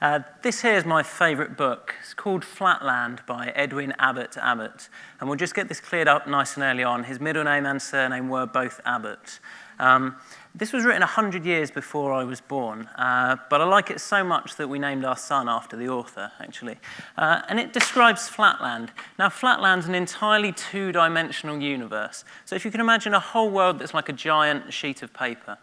Uh, this here is my favourite book. It's called Flatland by Edwin Abbott Abbott. And we'll just get this cleared up nice and early on. His middle name and surname were both Abbott. Um, this was written 100 years before I was born, uh, but I like it so much that we named our son after the author, actually. Uh, and it describes Flatland. Now, Flatland's an entirely two-dimensional universe. So if you can imagine a whole world that's like a giant sheet of paper.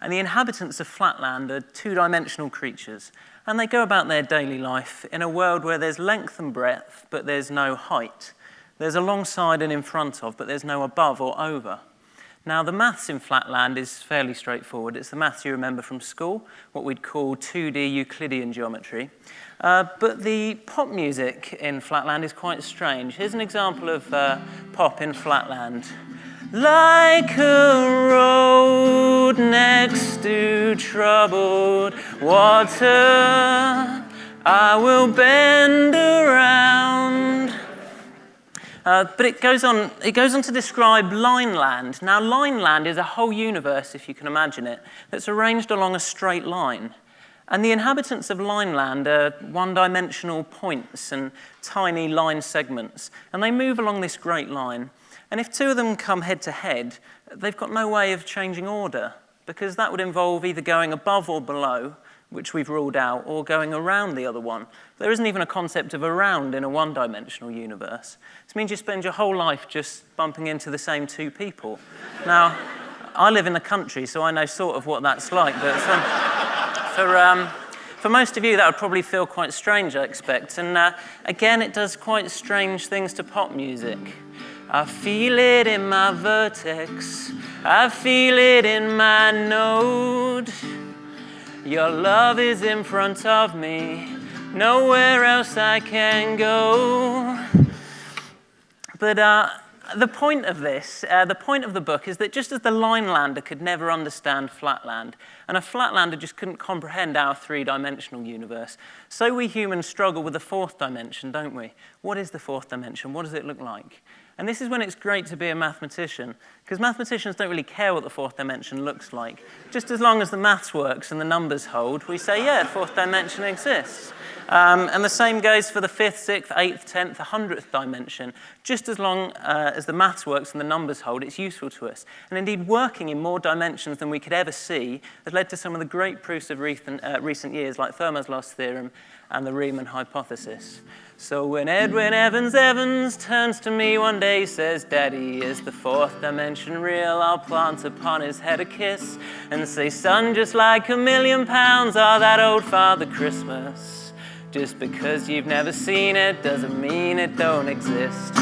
And the inhabitants of Flatland are two-dimensional creatures, and they go about their daily life in a world where there's length and breadth, but there's no height. There's alongside and in front of, but there's no above or over. Now, the maths in Flatland is fairly straightforward. It's the maths you remember from school, what we'd call 2D Euclidean geometry. Uh, but the pop music in Flatland is quite strange. Here's an example of uh, pop in Flatland. Like a next to troubled water, I will bend around. Uh, but it goes, on, it goes on to describe Lineland. Now, Lineland is a whole universe, if you can imagine it, that's arranged along a straight line. And the inhabitants of Lineland are one-dimensional points and tiny line segments, and they move along this great line. And if two of them come head to head, they've got no way of changing order because that would involve either going above or below, which we've ruled out, or going around the other one. There isn't even a concept of around in a one-dimensional universe. This means you spend your whole life just bumping into the same two people. now, I live in the country, so I know sort of what that's like, but for, for, um, for most of you, that would probably feel quite strange, I expect. And uh, again, it does quite strange things to pop music. I feel it in my vertex. I feel it in my node. Your love is in front of me. Nowhere else I can go. But uh, the point of this, uh, the point of the book is that just as the Linelander could never understand Flatland, and a Flatlander just couldn't comprehend our three-dimensional universe, so we humans struggle with the fourth dimension, don't we? What is the fourth dimension? What does it look like? And this is when it's great to be a mathematician, because mathematicians don't really care what the fourth dimension looks like. Just as long as the maths works and the numbers hold, we say, yeah, fourth dimension exists. Um, and the same goes for the fifth, sixth, eighth, tenth, hundredth dimension. Just as long uh, as the maths works and the numbers hold, it's useful to us. And indeed, working in more dimensions than we could ever see has led to some of the great proofs of recent, uh, recent years, like Fermat's last theorem and the Riemann hypothesis. So when Edwin Evans Evans turns to me one day, says, Daddy, is the fourth dimension real? I'll plant upon his head a kiss and say, son, just like a million pounds, are that old Father Christmas. Just because you've never seen it doesn't mean it don't exist.